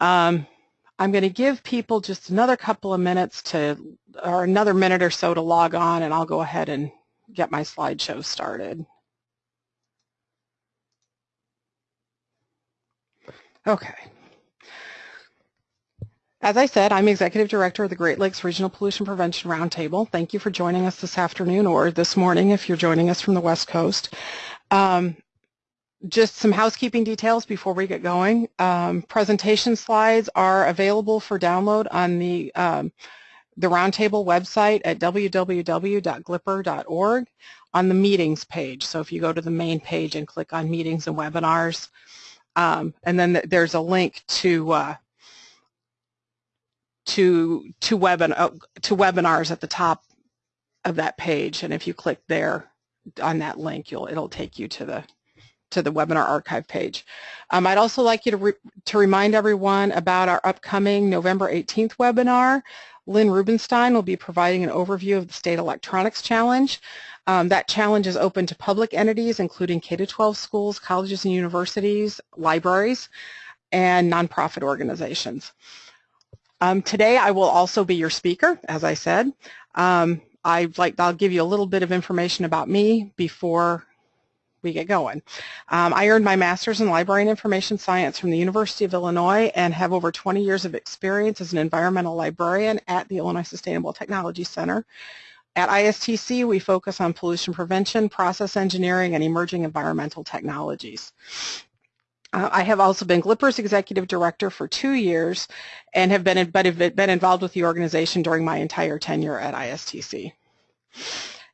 Um, I'm going to give people just another couple of minutes to, or another minute or so to log on, and I'll go ahead and get my slideshow started. Okay. As I said, I'm Executive Director of the Great Lakes Regional Pollution Prevention Roundtable. Thank you for joining us this afternoon or this morning if you're joining us from the West Coast. Um, just some housekeeping details before we get going. Um, presentation slides are available for download on the, um, the Roundtable website at www.glrppr.org on the meetings page. So if you go to the main page and click on meetings and webinars, um, and then there's a link to uh, to to webin uh, to webinars at the top of that page, and if you click there on that link, you'll it'll take you to the to the webinar archive page. Um, I'd also like you to, re to remind everyone about our upcoming November 18th webinar. Lynn Rubinstein will be providing an overview of the State Electronics Challenge. Um, that challenge is open to public entities, including K-12 schools, colleges and universities, libraries, and nonprofit organizations. Um, today I will also be your speaker, as I said. Um, I'd like, I'll give you a little bit of information about me before we get going. Um, I earned my master's in library and information science from the University of Illinois and have over 20 years of experience as an environmental librarian at the Illinois Sustainable Technology Center. At ISTC, we focus on pollution prevention, process engineering, and emerging environmental technologies. Uh, I have also been Glipper's executive director for two years and have been, have been involved with the organization during my entire tenure at ISTC.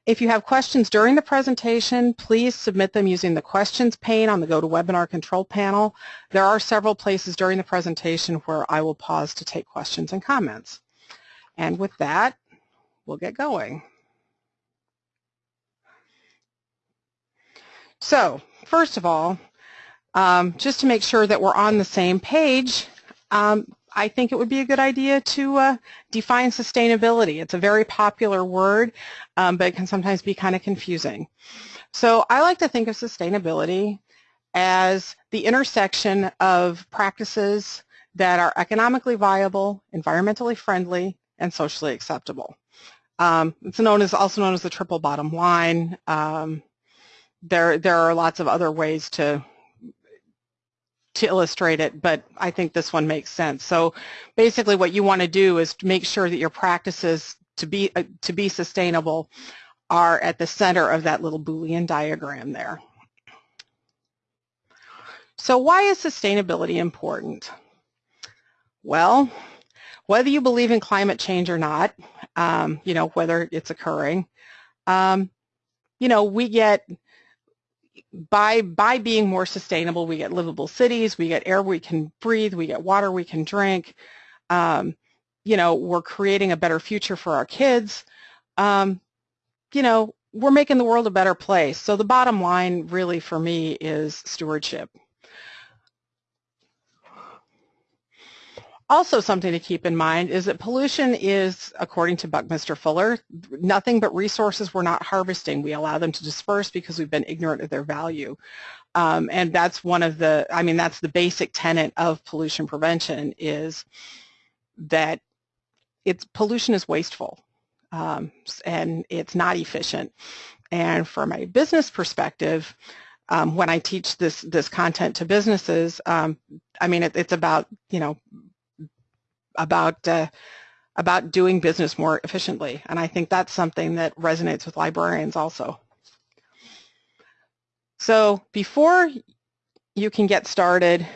If you have questions during the presentation, please submit them using the questions pane on the GoToWebinar control panel. There are several places during the presentation where I will pause to take questions and comments. And with that, we'll get going. So, first of all, um, just to make sure that we're on the same page, um, I think it would be a good idea to uh, define sustainability. It's a very popular word, um, but it can sometimes be kind of confusing. So I like to think of sustainability as the intersection of practices that are economically viable, environmentally friendly, and socially acceptable. Um, it's known as also known as the triple bottom line. Um, there, there are lots of other ways to to illustrate it, but I think this one makes sense. So basically what you want to do is make sure that your practices to be, uh, to be sustainable are at the center of that little Boolean diagram there. So why is sustainability important? Well, whether you believe in climate change or not, um, you know, whether it's occurring, um, you know, we get by by being more sustainable, we get livable cities, we get air we can breathe, we get water we can drink. Um, you know, we're creating a better future for our kids. Um, you know, we're making the world a better place. So the bottom line really for me is stewardship. Also something to keep in mind is that pollution is, according to Buckminster Fuller, nothing but resources we're not harvesting. We allow them to disperse because we've been ignorant of their value. Um, and that's one of the, I mean, that's the basic tenet of pollution prevention is that it's pollution is wasteful um, and it's not efficient. And from a business perspective, um, when I teach this this content to businesses, um, I mean it, it's about you know about uh, about doing business more efficiently. And I think that's something that resonates with librarians also. So before you can get started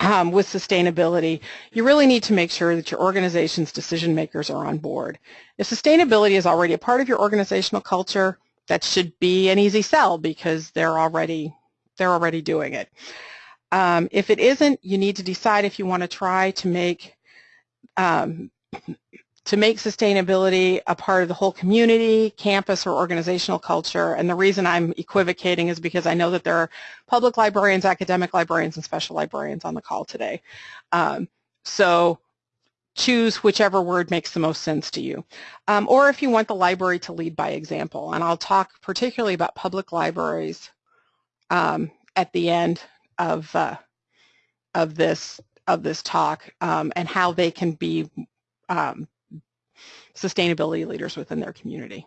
um, with sustainability, you really need to make sure that your organization's decision makers are on board. If sustainability is already a part of your organizational culture, that should be an easy sell because they're already they're already doing it. Um, if it isn't, you need to decide if you want to try to make um, to make sustainability a part of the whole community, campus, or organizational culture. And the reason I'm equivocating is because I know that there are public librarians, academic librarians, and special librarians on the call today. Um, so choose whichever word makes the most sense to you. Um, or if you want the library to lead by example. And I'll talk particularly about public libraries um, at the end of, uh, of this of this talk um, and how they can be um, sustainability leaders within their community.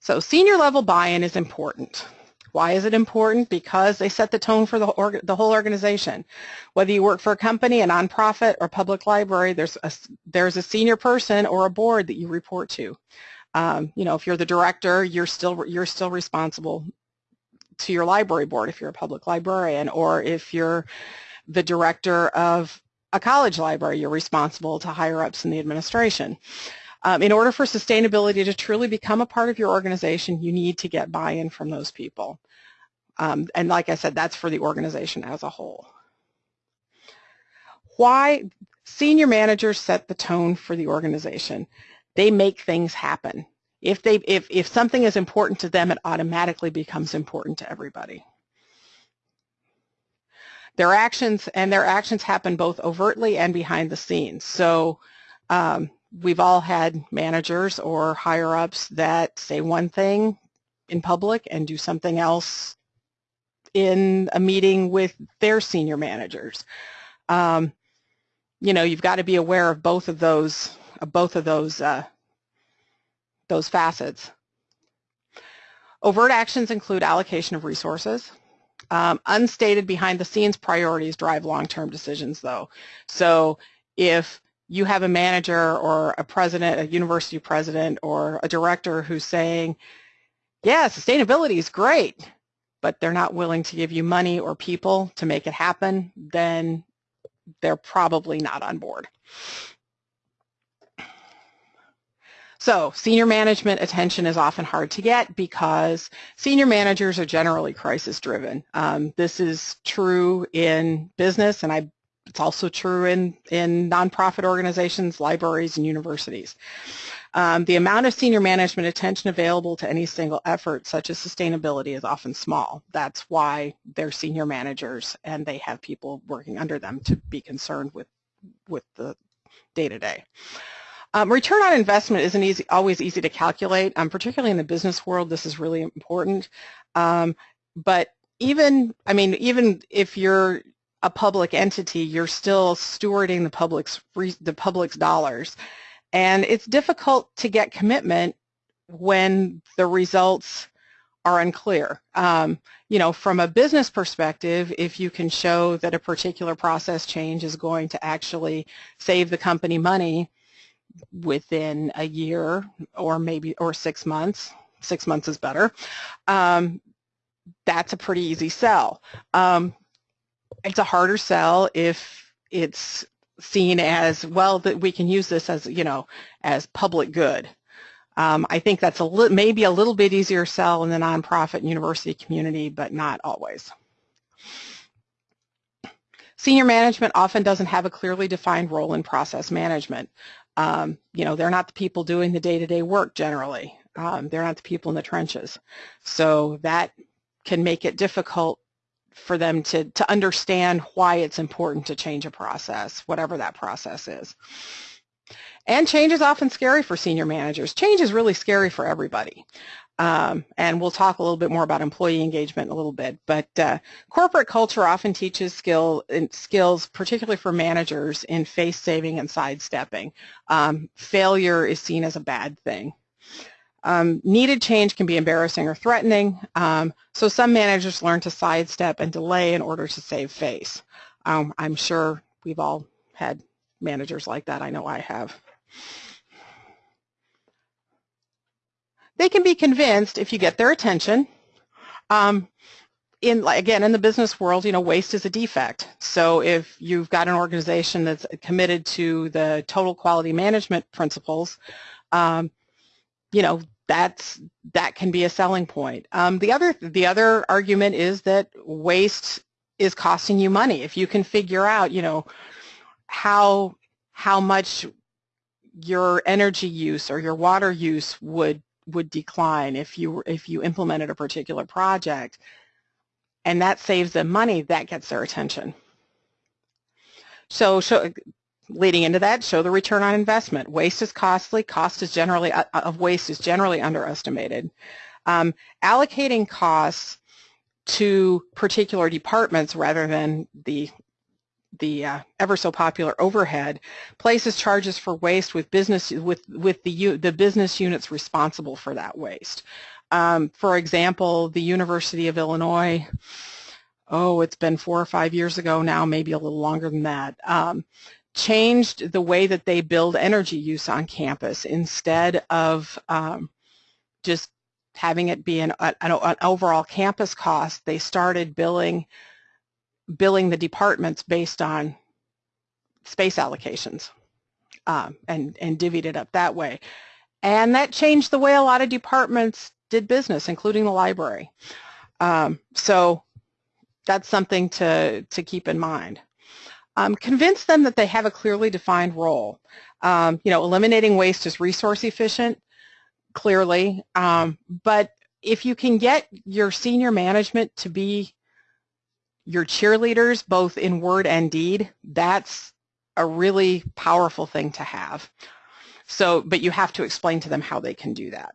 So senior level buy-in is important. Why is it important? Because they set the tone for the, the, whole organization. Whether you work for a company, a nonprofit, or public library, there's a, there's a senior person or a board that you report to. Um, you know, if you're the director, you're still you're still responsible to your library board if you're a public librarian, or if you're the director of a college library, you're responsible to higher ups in the administration. Um, in order for sustainability to truly become a part of your organization, you need to get buy-in from those people. Um, and like I said, that's for the organization as a whole. Why senior managers set the tone for the organization. They make things happen. If, they, if, if something is important to them, it automatically becomes important to everybody. Their actions and their actions happen both overtly and behind the scenes. So um, we've all had managers or higher ups that say one thing in public and do something else in a meeting with their senior managers. Um, you know, you've got to be aware of both of those, of both of those, uh, those facets. Overt actions include allocation of resources. Um, unstated behind the scenes priorities drive long-term decisions though. So if you have a manager or a president, a university president or a director who's saying, yeah, sustainability is great, but they're not willing to give you money or people to make it happen, then they're probably not on board. So senior management attention is often hard to get because senior managers are generally crisis driven. Um, this is true in business and I it's also true in, in nonprofit organizations, libraries, and universities. Um, the amount of senior management attention available to any single effort, such as sustainability, is often small. That's why they're senior managers and they have people working under them to be concerned with, with the day-to-day. Um, return on investment isn't easy, always easy to calculate, um, particularly in the business world. This is really important. Um, but even, I mean, even if you're a public entity, you're still stewarding the public's the public's dollars, and it's difficult to get commitment when the results are unclear. Um, you know, from a business perspective, if you can show that a particular process change is going to actually save the company money within a year or maybe or six months, six months is better, um, that's a pretty easy sell. Um, it's a harder sell if it's seen as, well, that we can use this as, you know, as public good. Um, I think that's a maybe a little bit easier sell in the nonprofit and university community, but not always. Senior management often doesn't have a clearly defined role in process management. Um, you know, they're not the people doing the day-to-day -day work generally. Um, they're not the people in the trenches. So that can make it difficult for them to, to understand why it's important to change a process, whatever that process is. And change is often scary for senior managers. Change is really scary for everybody. Um, and we'll talk a little bit more about employee engagement in a little bit. But uh, corporate culture often teaches skill skills, particularly for managers, in face saving and sidestepping. Um, failure is seen as a bad thing. Um, needed change can be embarrassing or threatening, um, so some managers learn to sidestep and delay in order to save face. Um, I'm sure we've all had managers like that. I know I have. They can be convinced if you get their attention. Um, in again in the business world, you know, waste is a defect. So if you've got an organization that's committed to the total quality management principles, um, you know, that's that can be a selling point. Um, the other the other argument is that waste is costing you money. If you can figure out, you know, how how much your energy use or your water use would would decline if you if you implemented a particular project, and that saves them money, that gets their attention. So, leading into that, show the return on investment. Waste is costly. Cost is generally uh, of waste is generally underestimated. Um, allocating costs to particular departments rather than the the uh, ever so popular overhead, places charges for waste with business with with the the business units responsible for that waste. Um, for example, the University of Illinois, oh, it's been four or five years ago now, maybe a little longer than that, um, changed the way that they billed energy use on campus instead of um, just having it be an, an, an overall campus cost. They started billing billing the departments based on space allocations um, and, and divvied it up that way. And that changed the way a lot of departments did business, including the library. Um, so that's something to, to keep in mind. Um, convince them that they have a clearly defined role. Um, you know, eliminating waste is resource efficient, clearly, um, but if you can get your senior management to be your cheerleaders, both in word and deed, that's a really powerful thing to have. So, but you have to explain to them how they can do that.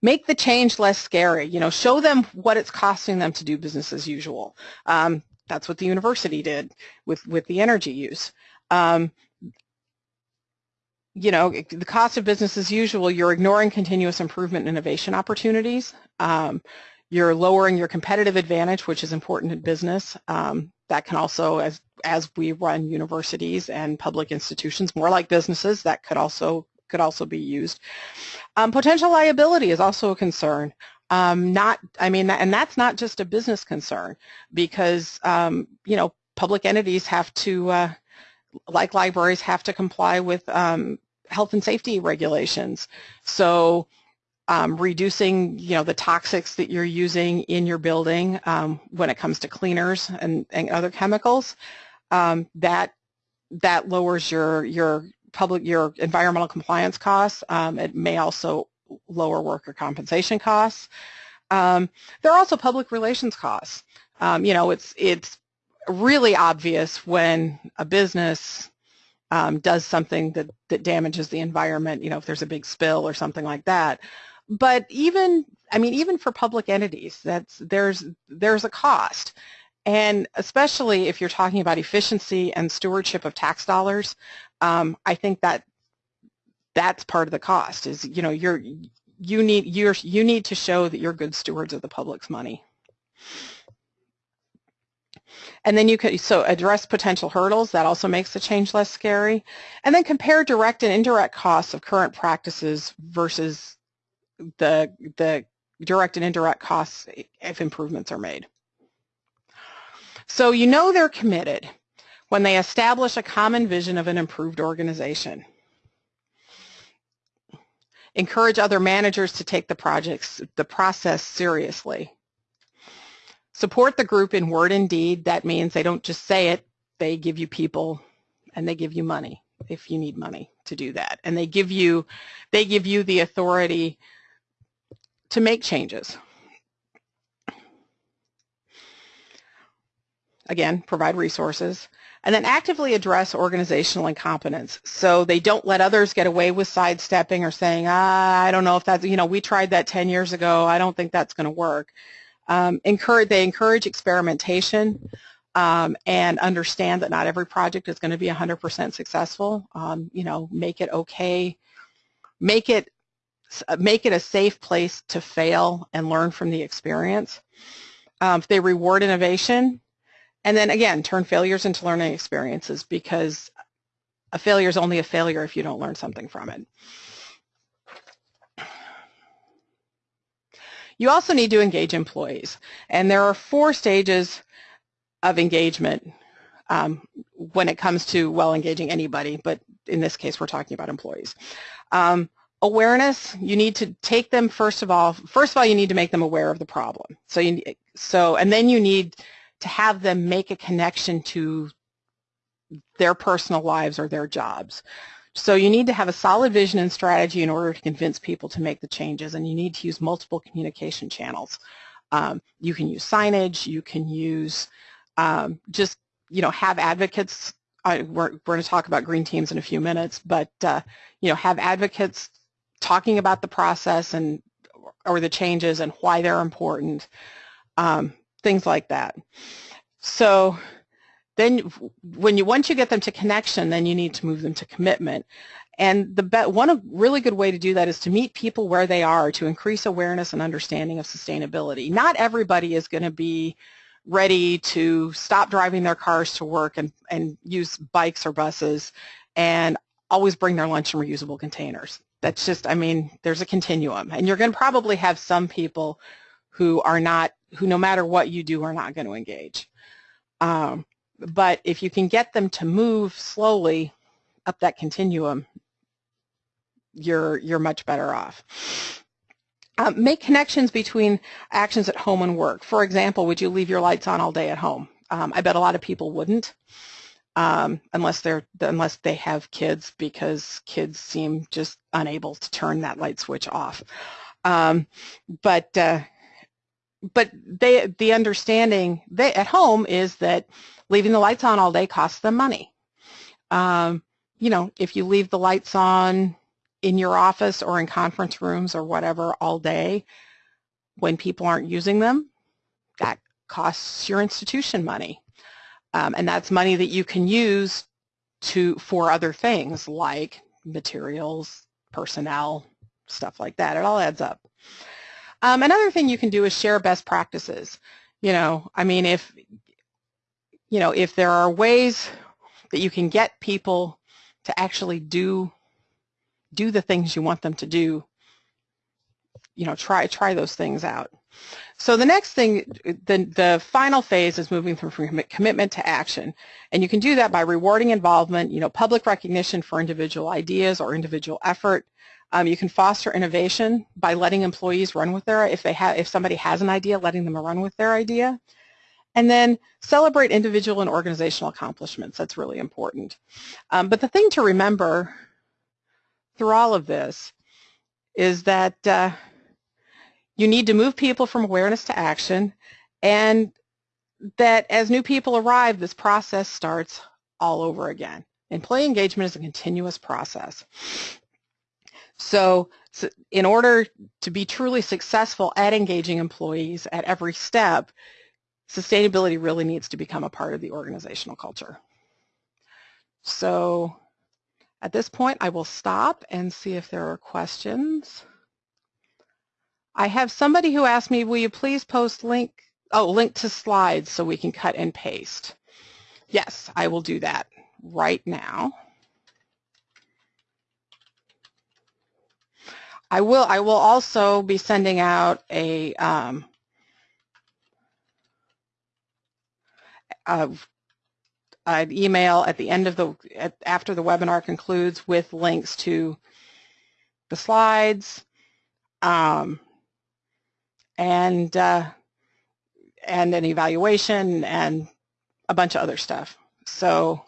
Make the change less scary. You know, show them what it's costing them to do business as usual. Um, that's what the university did with, with the energy use. Um, you know, the cost of business as usual, you're ignoring continuous improvement innovation opportunities. Um, you're lowering your competitive advantage, which is important in business. Um, that can also, as, as we run universities and public institutions, more like businesses, that could also could also be used. Um, potential liability is also a concern. Um, not, I mean, and that's not just a business concern because, um, you know, public entities have to, uh, like libraries, have to comply with um, health and safety regulations. So um, reducing, you know, the toxics that you're using in your building um, when it comes to cleaners and, and other chemicals, um, that that lowers your your public your environmental compliance costs. Um, it may also lower worker compensation costs. Um, there are also public relations costs. Um, you know, it's it's really obvious when a business does something that that damages the environment. You know, if there's a big spill or something like that. But even, I mean, even for public entities, that's there's there's a cost. And especially if you're talking about efficiency and stewardship of tax dollars, um, I think that that's part of the cost is, you know, you're, you need, you're, you need to show that you're good stewards of the public's money. And then you could, so address potential hurdles, that also makes the change less scary. And then compare direct and indirect costs of current practices versus the, the direct and indirect costs if improvements are made. So you know they're committed when they establish a common vision of an improved organization. Encourage other managers to take the projects, the process seriously. Support the group in word and deed. That means they don't just say it, they give you people and they give you money if you need money to do that. And they give you, they give you the authority to make changes. Again, provide resources. And then actively address organizational incompetence. So they don't let others get away with sidestepping or saying, ah, I don't know if that's, you know, we tried that 10 years ago. I don't think that's going to work. Um, encourage, they encourage experimentation um, and understand that not every project is going to be 100% successful. Um, you know, make it okay. Make it, make it a safe place to fail and learn from the experience. Um, they reward innovation, and then again, turn failures into learning experiences because a failure is only a failure if you don't learn something from it. You also need to engage employees. And there are four stages of engagement um, when it comes to, well, engaging anybody, but in this case, we're talking about employees. Um, awareness, you need to take them, first of all, first of all, you need to make them aware of the problem. So, you, so and then you need to have them make a connection to their personal lives or their jobs. So you need to have a solid vision and strategy in order to convince people to make the changes, and you need to use multiple communication channels. Um, you can use signage, you can use um, just, you know, have advocates. I, we're, we're going to talk about green teams in a few minutes, but, uh, you know, have advocates talking about the process and or the changes and why they're important. Um, things like that. So then when you once you get them to connection, then you need to move them to commitment. And the one really good way to do that is to meet people where they are to increase awareness and understanding of sustainability. Not everybody is going to be ready to stop driving their cars to work and, and use bikes or buses and always bring their lunch in reusable containers. That's just, I mean, there's a continuum. And you're going to probably have some people who are not, who no matter what you do are not going to engage. Um, but if you can get them to move slowly up that continuum, you're, you're much better off. Um, make connections between actions at home and work. For example, would you leave your lights on all day at home? Um, I bet a lot of people wouldn't um, unless they're unless they have kids because kids seem just unable to turn that light switch off. Um, but uh, but they the understanding they, at home is that leaving the lights on all day costs them money. Um, you know, if you leave the lights on in your office or in conference rooms or whatever all day when people aren't using them, that costs your institution money. Um, and that's money that you can use to for other things like materials, personnel, stuff like that. It all adds up. Um, another thing you can do is share best practices. You know, I mean, if you know, if there are ways that you can get people to actually do do the things you want them to do, you know, try try those things out. So the next thing, the, the final phase is moving from commitment to action. And you can do that by rewarding involvement, you know, public recognition for individual ideas or individual effort. Um, you can foster innovation by letting employees run with their, if they have, if somebody has an idea, letting them run with their idea. And then celebrate individual and organizational accomplishments. That's really important. Um, but the thing to remember through all of this is that uh, you need to move people from awareness to action and that as new people arrive, this process starts all over again. Employee engagement is a continuous process. So, so in order to be truly successful at engaging employees at every step, sustainability really needs to become a part of the organizational culture. So at this point, I will stop and see if there are questions. I have somebody who asked me, will you please post link, oh, link to slides so we can cut and paste. Yes, I will do that right now. I will, I will also be sending out a, um, an email at the end of the, at, after the webinar concludes with links to the slides, um, and uh, and an evaluation and a bunch of other stuff. So,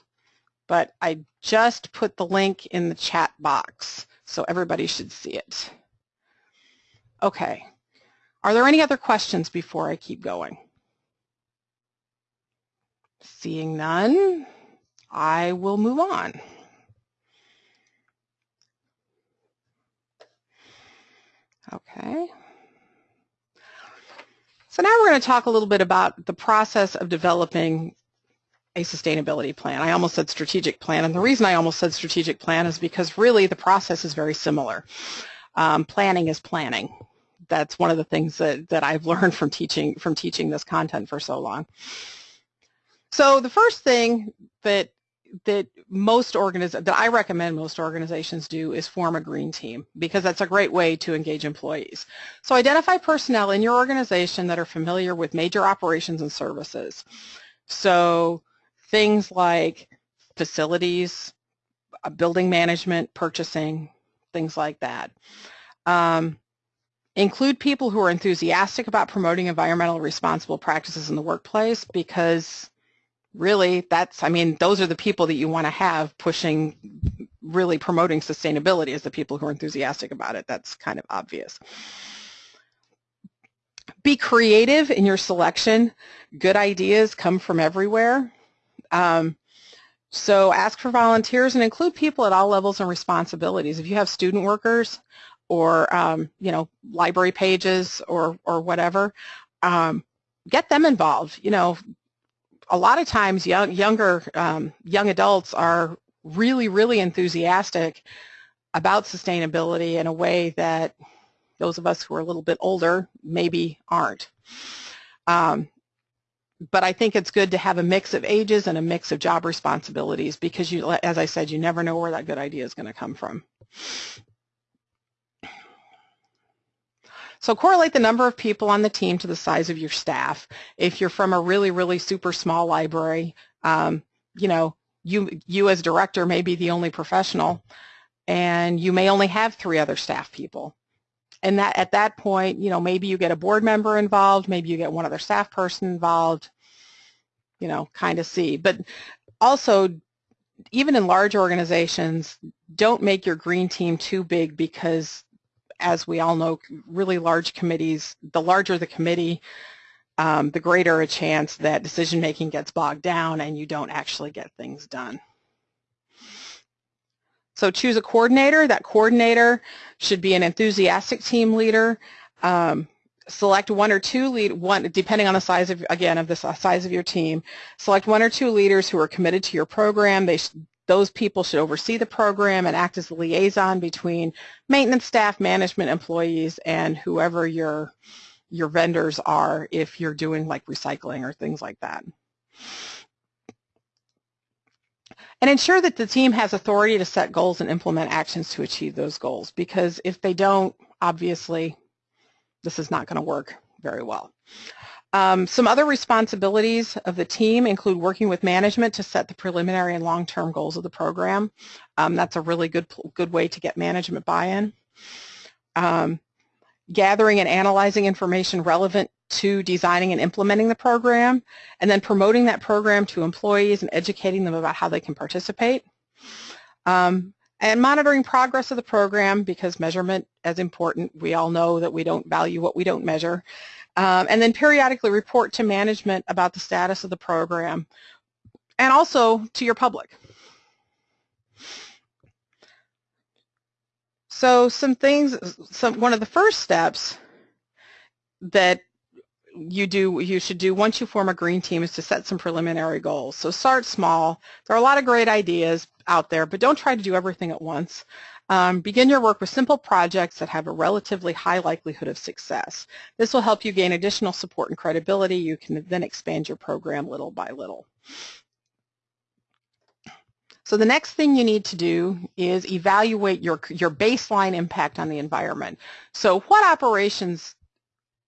but I just put the link in the chat box, so everybody should see it. Okay. Are there any other questions before I keep going? Seeing none, I will move on. Okay. So now we're going to talk a little bit about the process of developing a sustainability plan. I almost said strategic plan, and the reason I almost said strategic plan is because really the process is very similar. Um, planning is planning. That's one of the things that, that I've learned from teaching from teaching this content for so long. So the first thing that that most organiz that I recommend most organizations do is form a green team because that's a great way to engage employees. So identify personnel in your organization that are familiar with major operations and services. So things like facilities, uh, building management, purchasing, things like that. Um, include people who are enthusiastic about promoting environmental responsible practices in the workplace because really that's, I mean, those are the people that you want to have pushing, really promoting sustainability as the people who are enthusiastic about it. That's kind of obvious. Be creative in your selection. Good ideas come from everywhere. Um, so ask for volunteers and include people at all levels and responsibilities. If you have student workers or, um, you know, library pages or, or whatever, um, get them involved. You know, a lot of times young, younger um, young adults are really, really enthusiastic about sustainability in a way that those of us who are a little bit older maybe aren't. Um, but I think it's good to have a mix of ages and a mix of job responsibilities because you, as I said, you never know where that good idea is going to come from. So correlate the number of people on the team to the size of your staff. If you're from a really, really super small library, um, you know, you, you as director may be the only professional and you may only have three other staff people. And that at that point, you know, maybe you get a board member involved, maybe you get one other staff person involved, you know, kind of see. But also, even in large organizations, don't make your green team too big because, as we all know, really large committees, the larger the committee, um, the greater a chance that decision making gets bogged down and you don't actually get things done. So choose a coordinator. That coordinator should be an enthusiastic team leader. Um, select one or two lead one depending on the size of again of the size of your team. Select one or two leaders who are committed to your program. They those people should oversee the program and act as a liaison between maintenance staff, management employees, and whoever your your vendors are if you're doing like recycling or things like that. And ensure that the team has authority to set goals and implement actions to achieve those goals because if they don't, obviously, this is not going to work very well. Um, some other responsibilities of the team include working with management to set the preliminary and long-term goals of the program. Um, that's a really good, good way to get management buy-in. Um, gathering and analyzing information relevant to designing and implementing the program, and then promoting that program to employees and educating them about how they can participate. Um, and monitoring progress of the program because measurement is important. We all know that we don't value what we don't measure. Um, and then periodically report to management about the status of the program and also to your public. So some things, some, one of the first steps that you do you should do once you form a green team is to set some preliminary goals. So start small. There are a lot of great ideas out there, but don't try to do everything at once. Um, begin your work with simple projects that have a relatively high likelihood of success. This will help you gain additional support and credibility. You can then expand your program little by little. So the next thing you need to do is evaluate your, your baseline impact on the environment. So what operations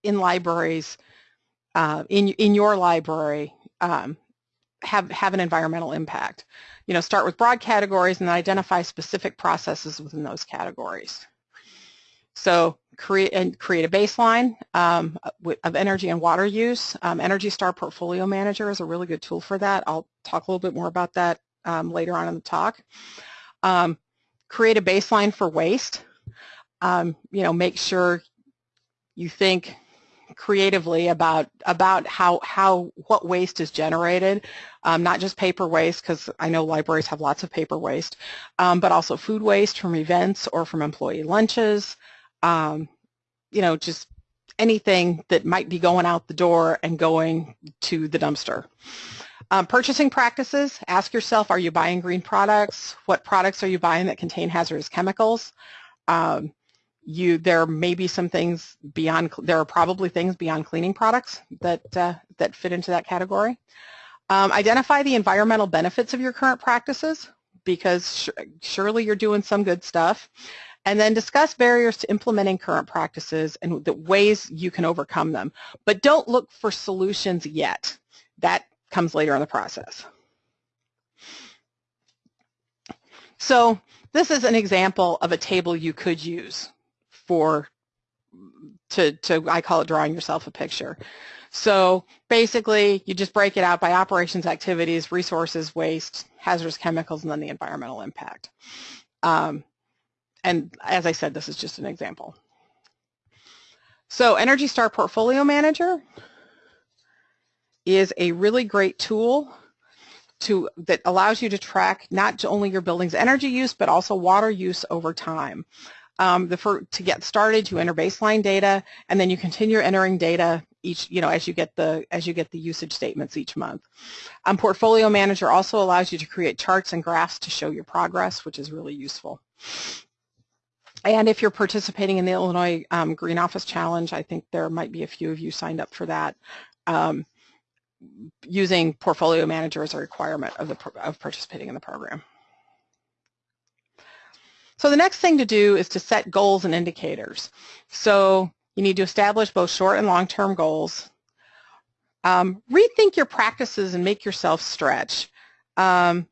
in libraries uh, in, in your library um, have, have an environmental impact. You know, start with broad categories and identify specific processes within those categories. So create and create a baseline um, of energy and water use. Um, energy Star Portfolio Manager is a really good tool for that. I'll talk a little bit more about that um, later on in the talk. Um, create a baseline for waste. Um, you know, make sure you think creatively about about how how what waste is generated, um, not just paper waste because I know libraries have lots of paper waste, um, but also food waste from events or from employee lunches. Um, you know, just anything that might be going out the door and going to the dumpster. Um, purchasing practices, ask yourself, are you buying green products? What products are you buying that contain hazardous chemicals? Um, you there may be some things beyond there are probably things beyond cleaning products that uh, that fit into that category. Um, identify the environmental benefits of your current practices because surely you're doing some good stuff. And then discuss barriers to implementing current practices and the ways you can overcome them. But don't look for solutions yet. That comes later in the process. So this is an example of a table you could use for to, to I call it drawing yourself a picture. So basically, you just break it out by operations, activities, resources, waste, hazardous chemicals, and then the environmental impact. Um, and as I said, this is just an example. So Energy Star Portfolio Manager is a really great tool to that allows you to track not only your building's energy use, but also water use over time. Um, the, for, to get started, you enter baseline data, and then you continue entering data each, you know, as you get the as you get the usage statements each month. Um, Portfolio Manager also allows you to create charts and graphs to show your progress, which is really useful. And if you're participating in the Illinois um, Green Office Challenge, I think there might be a few of you signed up for that. Um, using Portfolio Manager as a requirement of, the, of participating in the program. So the next thing to do is to set goals and indicators. So you need to establish both short and long-term goals. Um, rethink your practices and make yourself stretch. Um,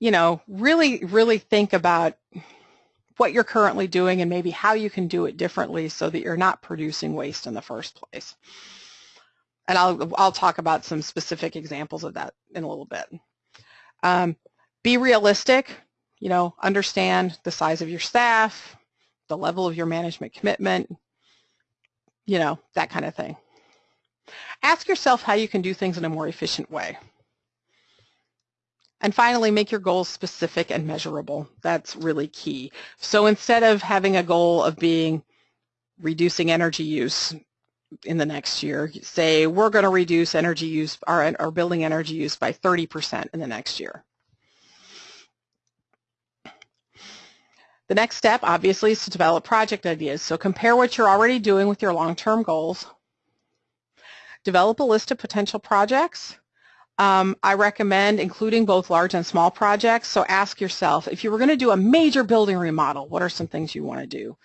you know, really, really think about what you're currently doing and maybe how you can do it differently so that you're not producing waste in the first place. And I'll, I'll talk about some specific examples of that in a little bit. Um, be realistic, you know, understand the size of your staff, the level of your management commitment, you know, that kind of thing. Ask yourself how you can do things in a more efficient way. And finally, make your goals specific and measurable. That's really key. So instead of having a goal of being reducing energy use in the next year, say we're going to reduce energy use, our, our building energy use by 30% in the next year. The next step, obviously, is to develop project ideas. So compare what you're already doing with your long-term goals. Develop a list of potential projects um, I recommend including both large and small projects. So ask yourself, if you were going to do a major building remodel, what are some things you want to do?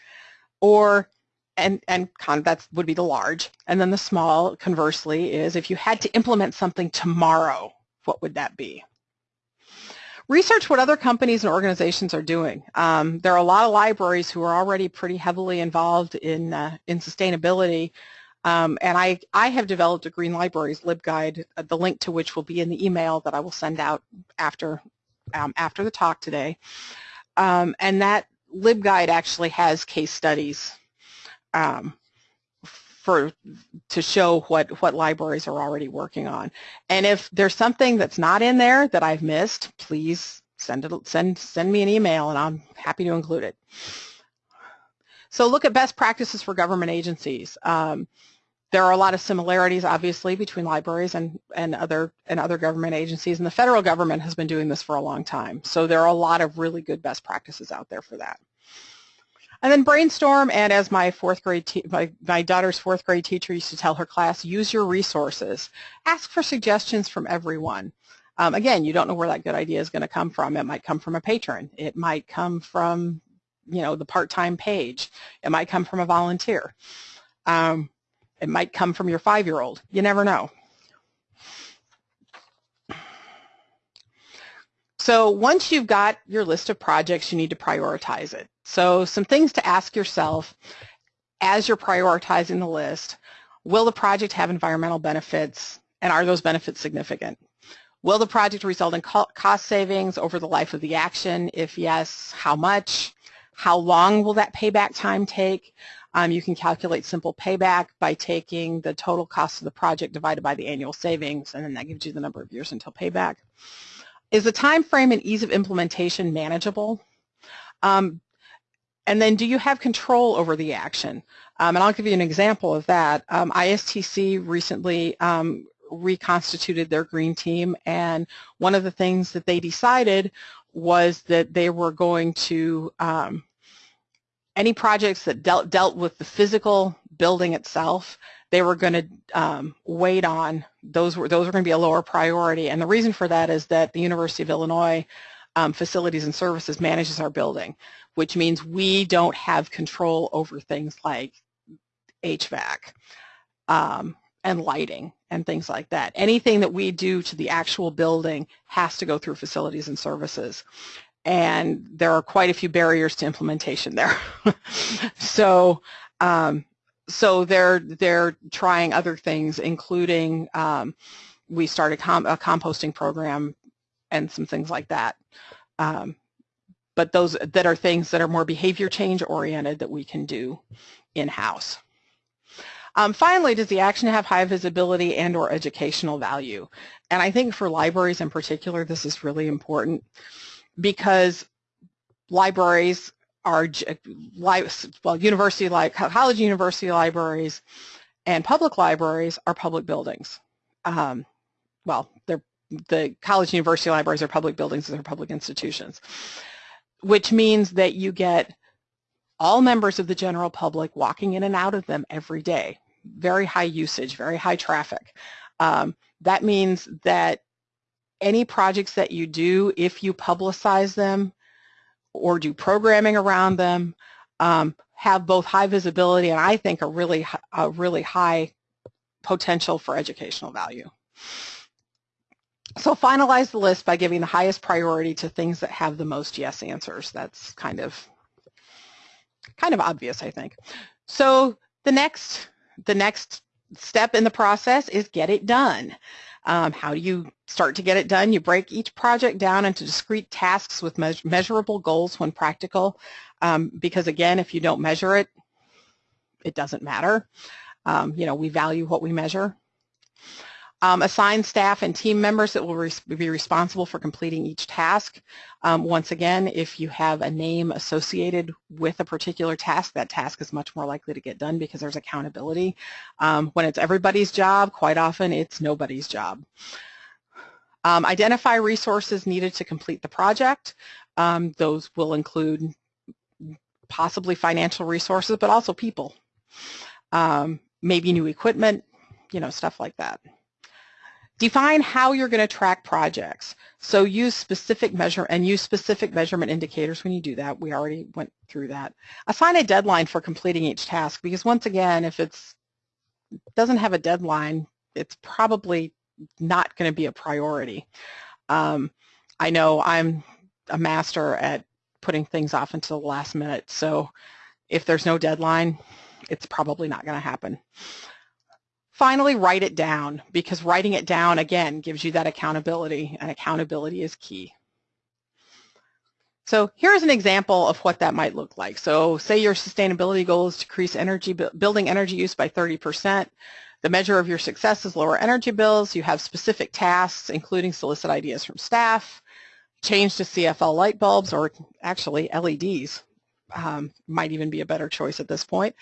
Or, and, and kind of that would be the large. And then the small, conversely, is if you had to implement something tomorrow, what would that be? Research what other companies and organizations are doing. Um, there are a lot of libraries who are already pretty heavily involved in, uh, in sustainability um, and I, I have developed a Green Libraries LibGuide, uh, the link to which will be in the email that I will send out after, um, after the talk today. Um, and that LibGuide actually has case studies um, for to show what, what libraries are already working on. And if there's something that's not in there that I've missed, please send, it, send, send me an email and I'm happy to include it. So look at best practices for government agencies. Um, there are a lot of similarities, obviously, between libraries and, and, other, and other government agencies, and the federal government has been doing this for a long time. So there are a lot of really good best practices out there for that. And then brainstorm, and as my fourth grade, my, my daughter's fourth grade teacher used to tell her class, use your resources. Ask for suggestions from everyone. Um, again, you don't know where that good idea is going to come from. It might come from a patron. It might come from, you know, the part-time page. It might come from a volunteer. Um, it might come from your five-year-old. You never know. So once you've got your list of projects, you need to prioritize it. So some things to ask yourself as you're prioritizing the list, will the project have environmental benefits and are those benefits significant? Will the project result in cost savings over the life of the action? If yes, how much? How long will that payback time take? Um, you can calculate simple payback by taking the total cost of the project divided by the annual savings, and then that gives you the number of years until payback. Is the time frame and ease of implementation manageable? Um, and then do you have control over the action? Um, and I'll give you an example of that. Um, ISTC recently um, reconstituted their green team, and one of the things that they decided was that they were going to um, any projects that dealt, dealt with the physical building itself, they were going to um, wait on. Those were, those were going to be a lower priority. And the reason for that is that the University of Illinois um, Facilities and Services manages our building, which means we don't have control over things like HVAC um, and lighting and things like that. Anything that we do to the actual building has to go through Facilities and Services and there are quite a few barriers to implementation there. so, um, so they're they're trying other things, including um, we started a composting program and some things like that. Um, but those that are things that are more behavior change oriented that we can do in-house. Um, finally, does the action have high visibility and or educational value? And I think for libraries in particular, this is really important because libraries are well, university like college university libraries and public libraries are public buildings. Um, well, they're the college university libraries are public buildings, they're public institutions, which means that you get all members of the general public walking in and out of them every day. Very high usage, very high traffic. Um, that means that any projects that you do, if you publicize them or do programming around them, um, have both high visibility and I think a really, a really high potential for educational value. So finalize the list by giving the highest priority to things that have the most yes answers. That's kind of kind of obvious, I think. So the next the next step in the process is get it done. Um, how do you start to get it done? You break each project down into discrete tasks with me measurable goals when practical, um, because again, if you don't measure it, it doesn't matter. Um, you know, we value what we measure. Um, assign staff and team members that will be responsible for completing each task. Um, once again, if you have a name associated with a particular task, that task is much more likely to get done because there's accountability. Um, when it's everybody's job, quite often it's nobody's job. Um, identify resources needed to complete the project. Um, those will include possibly financial resources, but also people. Um, maybe new equipment, you know, stuff like that. Define how you're going to track projects. So use specific measure and use specific measurement indicators when you do that. We already went through that. Assign a deadline for completing each task because once again, if it doesn't have a deadline, it's probably not going to be a priority. Um, I know I'm a master at putting things off until the last minute, so if there's no deadline, it's probably not going to happen. Finally, write it down because writing it down, again, gives you that accountability, and accountability is key. So here's an example of what that might look like. So say your sustainability goal is to increase energy, building energy use by 30%. The measure of your success is lower energy bills. You have specific tasks, including solicit ideas from staff, change to CFL light bulbs, or actually LEDs um, might even be a better choice at this point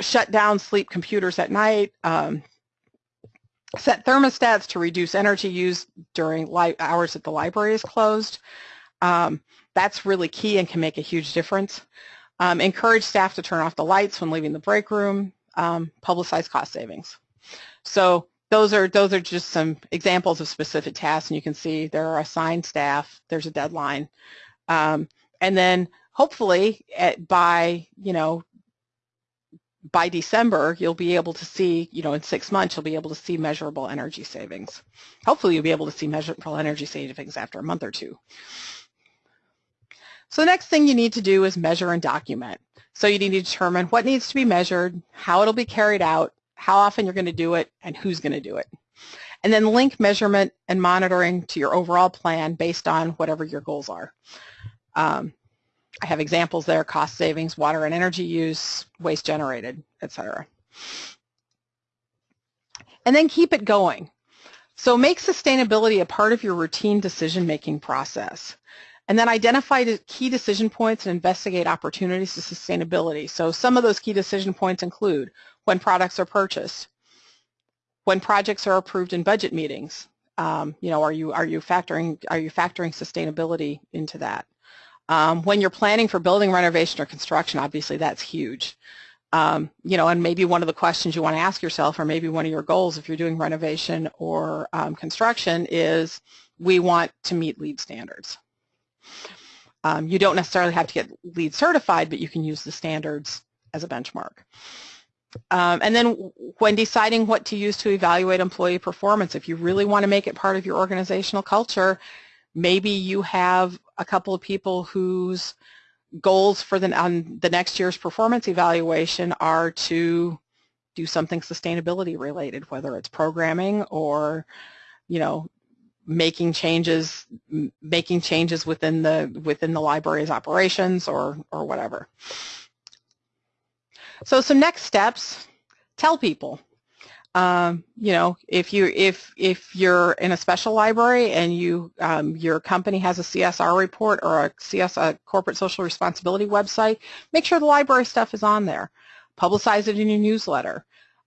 shut down sleep computers at night, um, set thermostats to reduce energy use during hours that the library is closed. Um, that's really key and can make a huge difference. Um, encourage staff to turn off the lights when leaving the break room. Um, publicize cost savings. So those are those are just some examples of specific tasks, and you can see there are assigned staff. There's a deadline, um, and then hopefully at, by you know by December, you'll be able to see, you know, in six months, you'll be able to see measurable energy savings. Hopefully, you'll be able to see measurable energy savings after a month or two. So the next thing you need to do is measure and document. So you need to determine what needs to be measured, how it'll be carried out, how often you're going to do it, and who's going to do it. And then link measurement and monitoring to your overall plan based on whatever your goals are. Um, I have examples there, cost savings, water and energy use, waste generated, etc. And then keep it going. So make sustainability a part of your routine decision-making process. And then identify the key decision points and investigate opportunities to sustainability. So some of those key decision points include when products are purchased, when projects are approved in budget meetings. Um, you know, are you are you factoring are you factoring sustainability into that? Um, when you're planning for building renovation or construction, obviously that's huge. Um, you know, and maybe one of the questions you want to ask yourself, or maybe one of your goals if you're doing renovation or um, construction is, we want to meet LEED standards. Um, you don't necessarily have to get LEED certified, but you can use the standards as a benchmark. Um, and then when deciding what to use to evaluate employee performance, if you really want to make it part of your organizational culture, maybe you have a couple of people whose goals for the, on the next year's performance evaluation are to do something sustainability related, whether it's programming or, you know, making changes, making changes within the within the library's operations or or whatever. So some next steps, tell people. Um, you know, if you if if you're in a special library and you um, your company has a CSR report or a CS a corporate social responsibility website, make sure the library stuff is on there. Publicize it in your newsletter.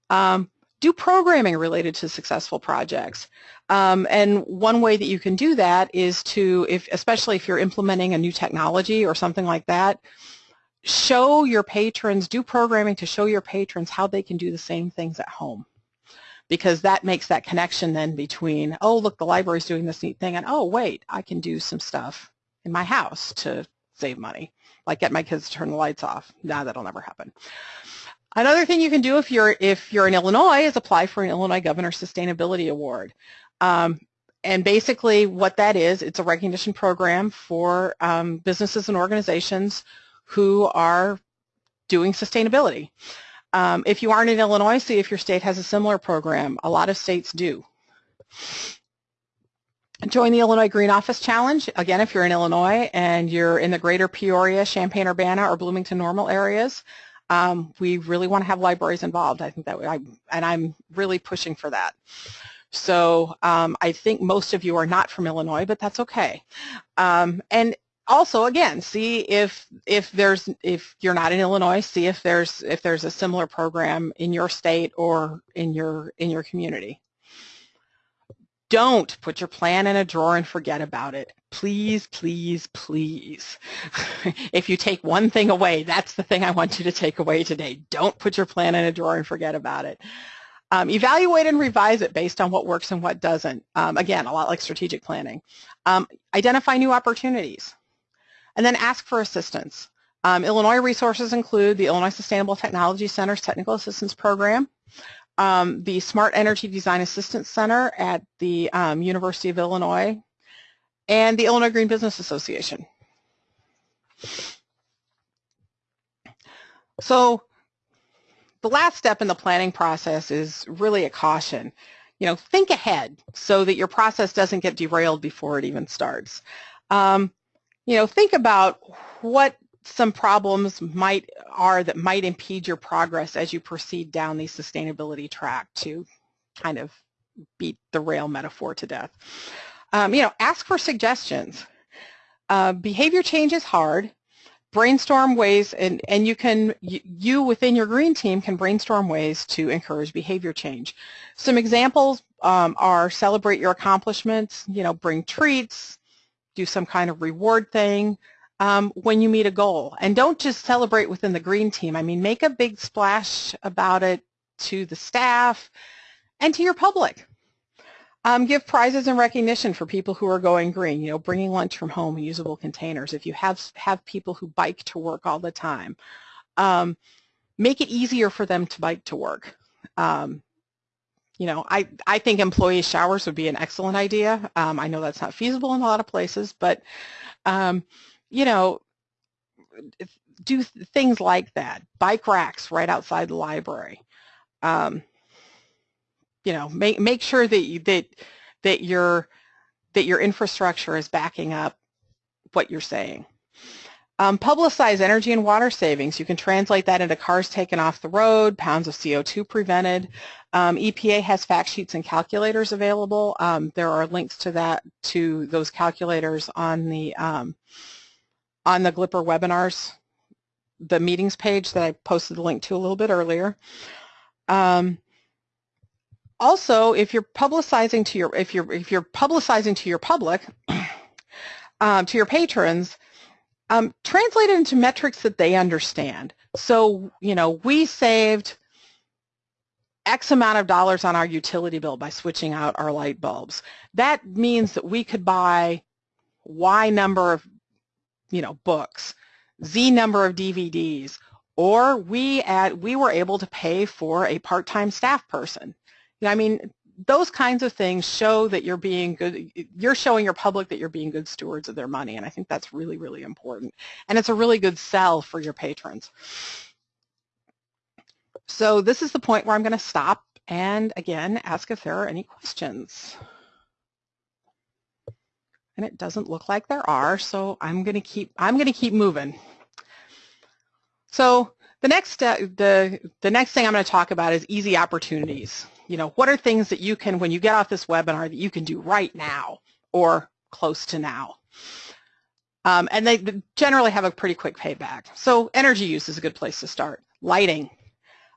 Um, do programming related to successful projects. Um, and one way that you can do that is to, if, especially if you're implementing a new technology or something like that, show your patrons, do programming to show your patrons how they can do the same things at home. Because that makes that connection then between, oh, look, the library's doing this neat thing, and oh, wait, I can do some stuff in my house to save money, like get my kids to turn the lights off. Nah, that'll never happen. Another thing you can do if you're if you're in Illinois is apply for an Illinois Governor Sustainability Award. Um, and basically what that is, it's a recognition program for um, businesses and organizations who are doing sustainability. Um, if you aren't in Illinois, see if your state has a similar program. A lot of states do. Join the Illinois Green Office Challenge. Again, if you're in Illinois and you're in the greater Peoria, Champaign-Urbana, or Bloomington-Normal areas, um, we really want to have libraries involved. I think that I, and I'm really pushing for that. So um, I think most of you are not from Illinois, but that's okay. Um, and also, again, see if if there's if you're not in Illinois, see if there's if there's a similar program in your state or in your in your community. Don't put your plan in a drawer and forget about it. Please, please, please. if you take one thing away, that's the thing I want you to take away today. Don't put your plan in a drawer and forget about it. Um, evaluate and revise it based on what works and what doesn't. Um, again, a lot like strategic planning. Um, identify new opportunities. And then ask for assistance. Um, Illinois resources include the Illinois Sustainable Technology Center's Technical Assistance Program, um, the Smart Energy Design Assistance Center at the um, University of Illinois, and the Illinois Green Business Association. So the last step in the planning process is really a caution. You know, think ahead so that your process doesn't get derailed before it even starts. Um, you know, think about what some problems might are that might impede your progress as you proceed down the sustainability track to kind of beat the rail metaphor to death. Um, you know, ask for suggestions. Uh, behavior change is hard. Brainstorm ways, and, and you can, you within your green team can brainstorm ways to encourage behavior change. Some examples um, are celebrate your accomplishments, you know, bring treats, do some kind of reward thing, um, when you meet a goal. And don't just celebrate within the green team. I mean, make a big splash about it to the staff and to your public. Um, give prizes and recognition for people who are going green, you know, bringing lunch from home in usable containers. If you have, have people who bike to work all the time, um, make it easier for them to bike to work. Um, you know, I, I think employee showers would be an excellent idea. Um, I know that's not feasible in a lot of places, but um, you know, do things like that. Bike racks right outside the library. Um, you know, make make sure that you, that that your that your infrastructure is backing up what you're saying. Um, publicize energy and water savings. You can translate that into cars taken off the road, pounds of CO2 prevented. Um, EPA has fact sheets and calculators available. Um, there are links to that to those calculators on the um, on the Glipper webinars, the meetings page that I posted the link to a little bit earlier. Um, also, if you're publicizing to your if you're if you're publicizing to your public, um, to your patrons, um, translate it into metrics that they understand. So, you know, we saved X amount of dollars on our utility bill by switching out our light bulbs. That means that we could buy Y number of you know, books, Z number of DVDs, or we at we were able to pay for a part-time staff person. I mean, those kinds of things show that you're being good, you're showing your public that you're being good stewards of their money, and I think that's really, really important. And it's a really good sell for your patrons. So this is the point where I'm going to stop and again ask if there are any questions and it doesn't look like there are, so I'm going to keep I'm going to keep moving. So the next uh, the the next thing I'm going to talk about is easy opportunities. You know, what are things that you can, when you get off this webinar, that you can do right now or close to now? Um, and they generally have a pretty quick payback. So energy use is a good place to start. Lighting.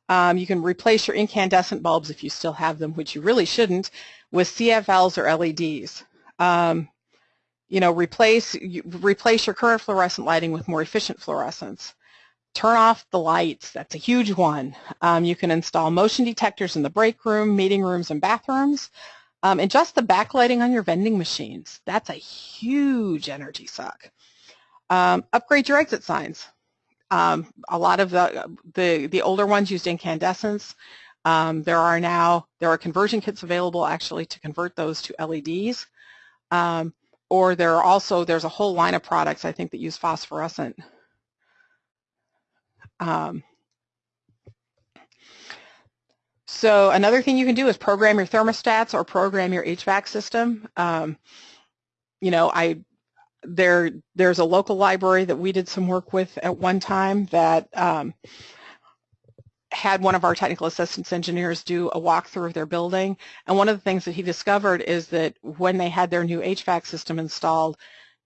Um, you can replace your incandescent bulbs if you still have them, which you really shouldn't, with CFLs or LEDs. Um, you know, replace, replace your current fluorescent lighting with more efficient fluorescents. Turn off the lights. That's a huge one. Um, you can install motion detectors in the break room, meeting rooms, and bathrooms. Um, and just the backlighting on your vending machines. That's a huge energy suck. Um, upgrade your exit signs. Um, a lot of the, the, the older ones used incandescents. Um, there are now, there are conversion kits available actually to convert those to LEDs. Um, or there are also, there's a whole line of products I think that use phosphorescent. Um, so another thing you can do is program your thermostats or program your HVAC system. Um, you know, I there there's a local library that we did some work with at one time that um, had one of our technical assistance engineers do a walkthrough of their building and one of the things that he discovered is that when they had their new HVAC system installed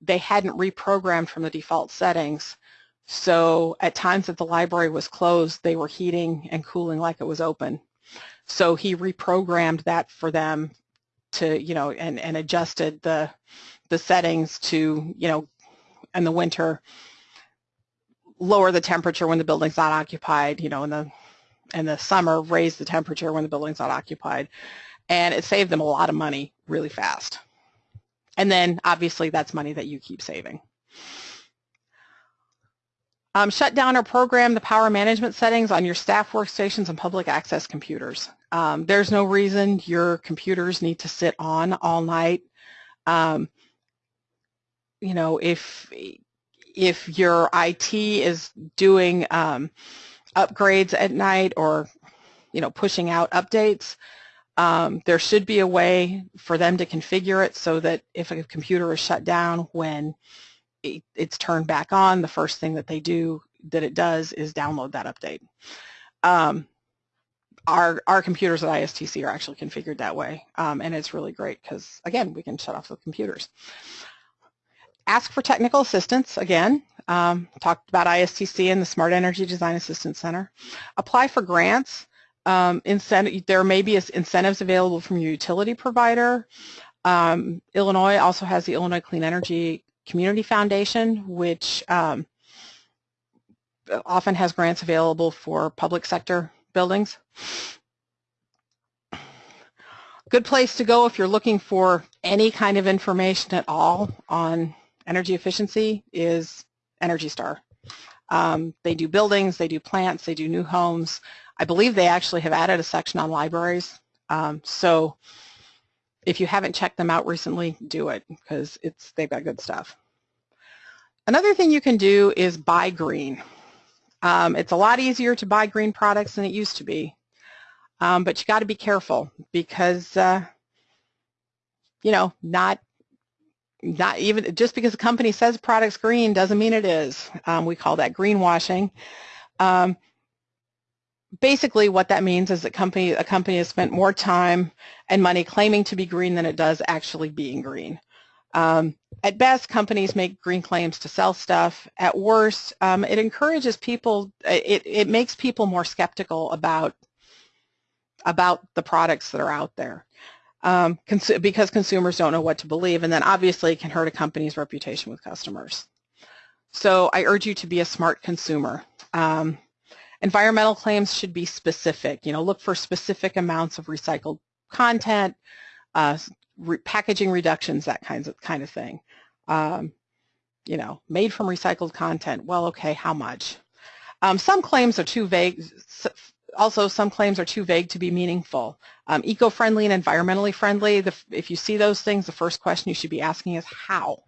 they hadn't reprogrammed from the default settings so at times that the library was closed they were heating and cooling like it was open so he reprogrammed that for them to you know and, and adjusted the the settings to, you know, in the winter, lower the temperature when the building's not occupied, you know, in the in the summer, raise the temperature when the building's not occupied. And it saved them a lot of money really fast. And then obviously that's money that you keep saving. Um, shut down or program the power management settings on your staff workstations and public access computers. Um, there's no reason your computers need to sit on all night. Um, you know, if if your IT is doing um, upgrades at night or, you know, pushing out updates, um, there should be a way for them to configure it so that if a computer is shut down when it, it's turned back on, the first thing that they do that it does is download that update. Um, our our computers at ISTC are actually configured that way, um, and it's really great because again, we can shut off the computers ask for technical assistance, again, um, talked about ISTC and the Smart Energy Design Assistance Center. Apply for grants. Um, incentive, there may be incentives available from your utility provider. Um, Illinois also has the Illinois Clean Energy Community Foundation, which um, often has grants available for public sector buildings. Good place to go if you're looking for any kind of information at all on energy efficiency is Energy Star. Um, they do buildings, they do plants, they do new homes. I believe they actually have added a section on libraries. Um, so if you haven't checked them out recently, do it because it's they've got good stuff. Another thing you can do is buy green. Um, it's a lot easier to buy green products than it used to be, um, but you got to be careful because uh, you know not not even just because a company says product's green doesn't mean it is. Um, we call that greenwashing. Um, basically what that means is that company, a company has spent more time and money claiming to be green than it does actually being green. Um, at best, companies make green claims to sell stuff. At worst, um, it encourages people, it, it makes people more skeptical about, about the products that are out there um, cons because consumers don't know what to believe, and then obviously it can hurt a company's reputation with customers. So I urge you to be a smart consumer. Um, environmental claims should be specific. You know, look for specific amounts of recycled content, uh, re packaging reductions, that kinds of kind of thing. Um, you know, made from recycled content. Well, okay, how much? Um, some claims are too vague also, some claims are too vague to be meaningful. Um, eco-friendly and environmentally friendly, the, if you see those things, the first question you should be asking is how?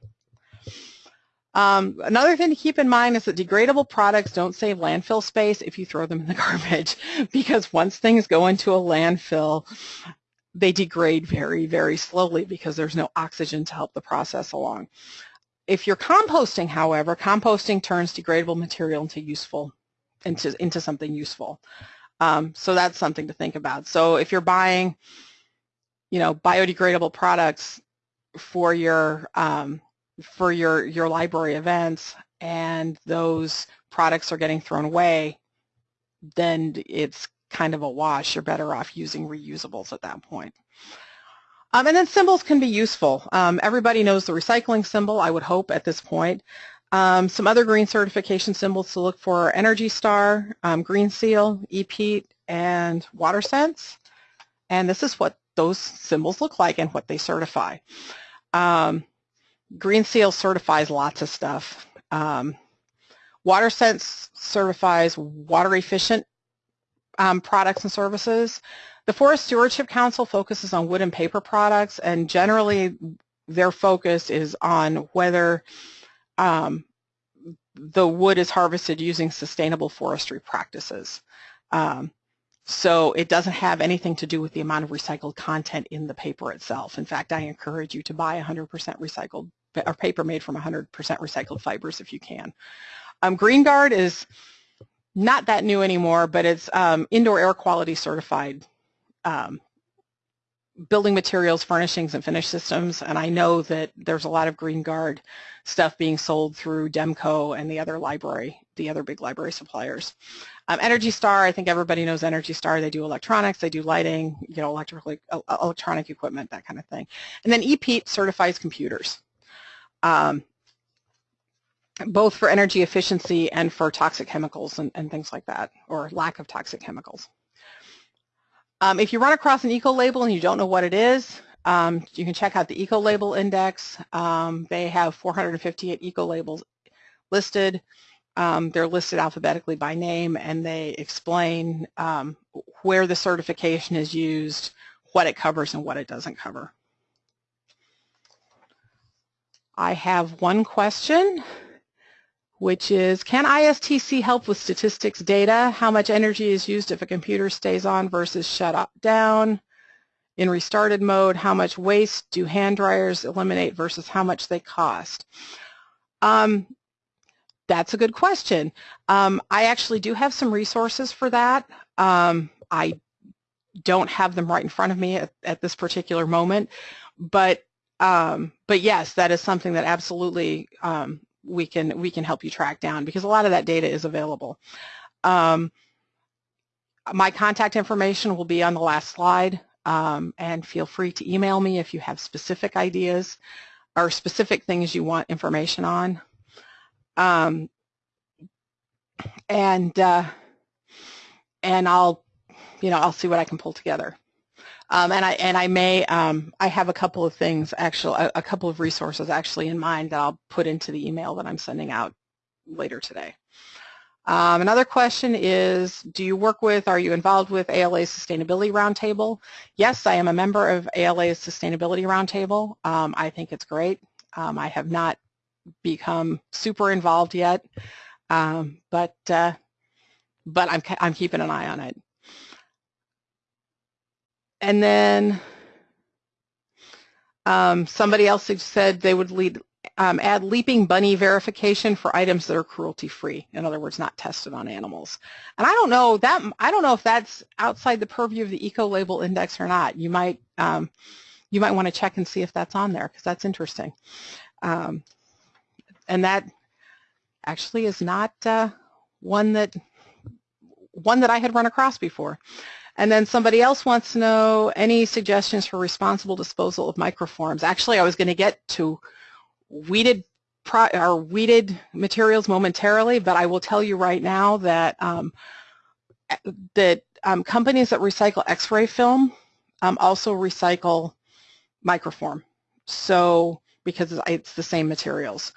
Um, another thing to keep in mind is that degradable products don't save landfill space if you throw them in the garbage because once things go into a landfill, they degrade very, very slowly because there's no oxygen to help the process along. If you're composting, however, composting turns degradable material into useful, into, into something useful. Um, so that's something to think about. So if you're buying, you know, biodegradable products for your um, for your your library events, and those products are getting thrown away, then it's kind of a wash. You're better off using reusables at that point. Um, and then symbols can be useful. Um, everybody knows the recycling symbol, I would hope, at this point. Um, some other green certification symbols to look for are Energy Star, um, Green Seal, EPEAT, and WaterSense. And this is what those symbols look like and what they certify. Um, Green Seal certifies lots of stuff. Um, WaterSense certifies water efficient um, products and services. The Forest Stewardship Council focuses on wood and paper products and generally their focus is on whether um, the wood is harvested using sustainable forestry practices. Um, so it doesn't have anything to do with the amount of recycled content in the paper itself. In fact, I encourage you to buy 100% recycled or paper made from 100% recycled fibers if you can. Um, GreenGuard is not that new anymore, but it's um, indoor air quality certified um, building materials, furnishings, and finish systems. And I know that there's a lot of GreenGuard stuff being sold through Demco and the other library, the other big library suppliers. Um, Energy Star, I think everybody knows Energy Star. They do electronics, they do lighting, you know, electrical, uh, electronic equipment, that kind of thing. And then EPEAT certifies computers. Um, both for energy efficiency and for toxic chemicals and, and things like that, or lack of toxic chemicals. Um, if you run across an eco-label and you don't know what it is, um, you can check out the eco-label index. Um, they have 458 eco-labels listed. Um, they're listed alphabetically by name and they explain um, where the certification is used, what it covers and what it doesn't cover. I have one question which is, can ISTC help with statistics data? How much energy is used if a computer stays on versus shut up, down? In restarted mode, how much waste do hand dryers eliminate versus how much they cost? Um, that's a good question. Um, I actually do have some resources for that. Um, I don't have them right in front of me at, at this particular moment, but um, but yes, that is something that absolutely um, we can we can help you track down because a lot of that data is available. Um, my contact information will be on the last slide um, and feel free to email me if you have specific ideas or specific things you want information on. Um, and uh, and I'll you know I'll see what I can pull together. Um, and I and I may um, I have a couple of things actually a, a, couple of resources actually in mind that I'll put into the email that I'm sending out later today. Um, another question is, do you work with, are you involved with ALA's Sustainability Roundtable? Yes, I am a member of ALA's Sustainability Roundtable. Um, I think it's great. Um, I have not become super involved yet, um, but uh, but I'm I'm keeping an eye on it. And then um, somebody else said they would lead, um, add leaping bunny verification for items that are cruelty-free. In other words, not tested on animals. And I don't know that I don't know if that's outside the purview of the eco label index or not. You might um, you might want to check and see if that's on there because that's interesting. Um, and that actually is not uh, one that one that I had run across before. And then somebody else wants to know any suggestions for responsible disposal of microforms. Actually, I was going to get to weeded or weeded materials momentarily, but I will tell you right now that um, that um, companies that recycle X-ray film um, also recycle microform. So because it's the same materials.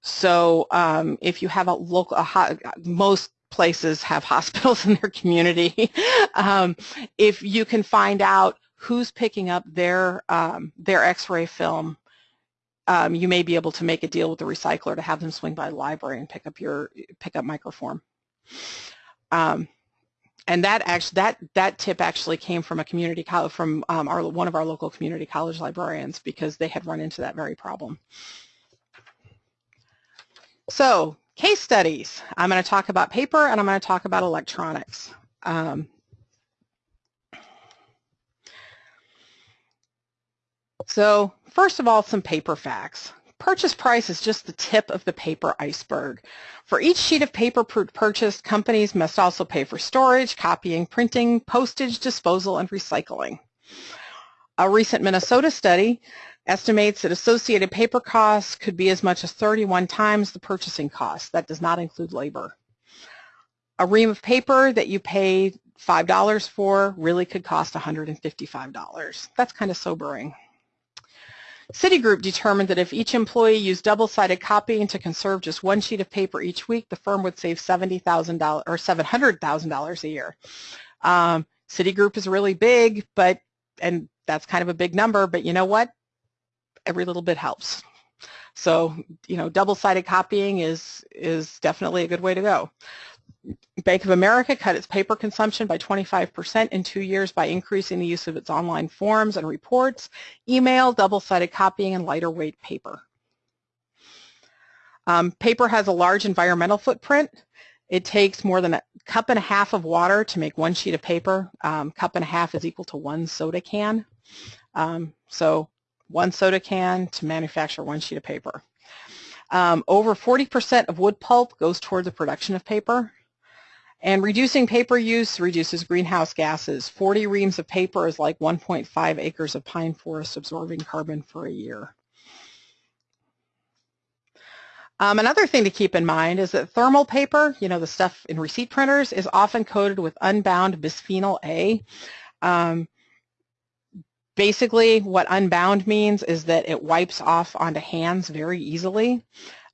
So um, if you have a local, a hot, most places have hospitals in their community. um, if you can find out who's picking up their um, their X-ray film, um, you may be able to make a deal with the recycler to have them swing by the library and pick up your pick up microform. Um, and that actually that that tip actually came from a community college from um, our one of our local community college librarians because they had run into that very problem. So Case studies. I'm going to talk about paper and I'm going to talk about electronics. Um, so first of all, some paper facts. Purchase price is just the tip of the paper iceberg. For each sheet of paper purchased, companies must also pay for storage, copying, printing, postage, disposal, and recycling. A recent Minnesota study estimates that associated paper costs could be as much as 31 times the purchasing cost. That does not include labor. A ream of paper that you pay $5 for really could cost $155. That's kind of sobering. Citigroup determined that if each employee used double-sided copying to conserve just one sheet of paper each week, the firm would save $70,000 or $700,000 a year. Um, Citigroup is really big, but and that's kind of a big number, but you know what? Every little bit helps. So, you know, double-sided copying is is definitely a good way to go. Bank of America cut its paper consumption by 25% in two years by increasing the use of its online forms and reports, email, double-sided copying, and lighter weight paper. Um, paper has a large environmental footprint. It takes more than a cup and a half of water to make one sheet of paper. Um, cup and a half is equal to one soda can. Um, so one soda can to manufacture one sheet of paper. Um, over 40% of wood pulp goes toward the production of paper. And reducing paper use reduces greenhouse gases. 40 reams of paper is like 1.5 acres of pine forest absorbing carbon for a year. Um, another thing to keep in mind is that thermal paper, you know, the stuff in receipt printers, is often coated with unbound bisphenol A. Um, basically, what unbound means is that it wipes off onto hands very easily.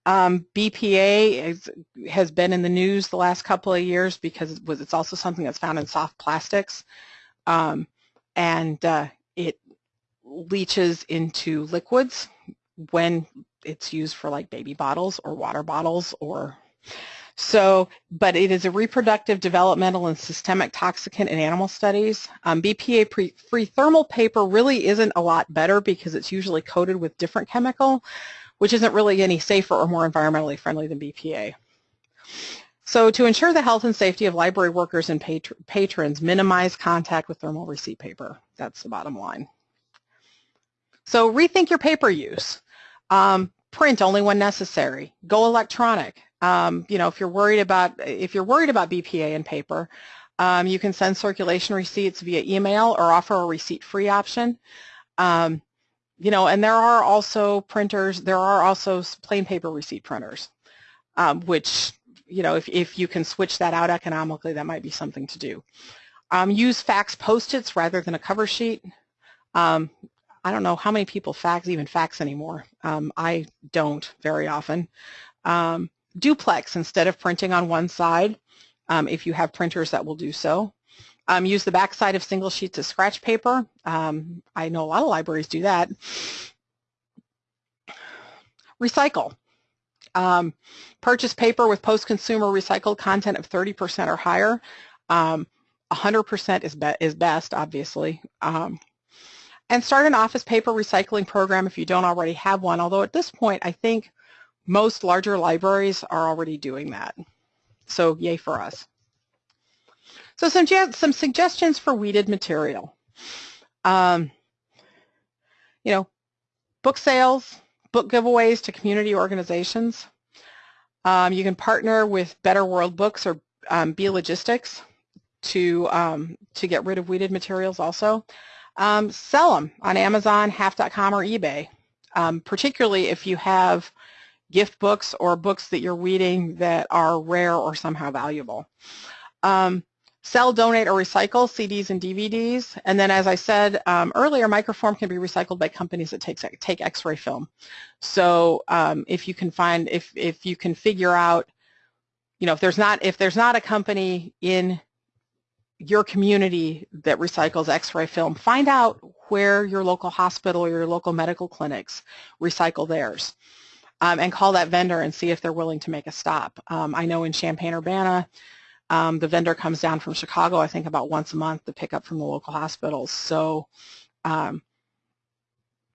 Um, BPA is, has been in the news the last couple of years because it was, it's also something that's found in soft plastics. Um, and uh, it leaches into liquids when it's used for like baby bottles or water bottles or so, but it is a reproductive, developmental, and systemic toxicant in animal studies. Um, BPA-free thermal paper really isn't a lot better because it's usually coated with different chemical, which isn't really any safer or more environmentally friendly than BPA. So to ensure the health and safety of library workers and patr patrons, minimize contact with thermal receipt paper. That's the bottom line. So rethink your paper use. Um, print only when necessary. Go electronic. Um, you know, if you're worried about if you're worried about BPA and paper, um, you can send circulation receipts via email or offer a receipt-free option. Um, you know, and there are also printers, there are also plain paper receipt printers, um, which, you know, if, if you can switch that out economically, that might be something to do. Um, use fax post-its rather than a cover sheet. Um, I don't know how many people fax, even fax anymore. I don't very often. Um, duplex instead of printing on one side, um, if you have printers that will do so. Um, use the backside of single sheets of scratch paper. Um, I know a lot of libraries do that. Recycle. Um, purchase paper with post-consumer recycled content of 30% or higher. 100% um, is, be is best, obviously. Um, and start an office paper recycling program if you don't already have one, although at this point I think most larger libraries are already doing that. So yay for us. So some, some suggestions for weeded material. Um, you know, book sales, book giveaways to community organizations. Um, you can partner with Better World Books or um, B-Logistics to, um, to get rid of weeded materials also. Um, sell them on Amazon, Half.com, or eBay, um, particularly if you have gift books or books that you're reading that are rare or somehow valuable. Um, Sell, donate, or recycle CDs and DVDs. And then as I said um, earlier, microform can be recycled by companies that take, take X-ray film. So um, if you can find, if, if you can figure out, you know, if there's not, if there's not a company in your community that recycles X-ray film, find out where your local hospital or your local medical clinics recycle theirs. Um, and call that vendor and see if they're willing to make a stop. Um, I know in Champaign-Urbana, um, the vendor comes down from Chicago, I think about once a month to pick up from the local hospitals. So, um,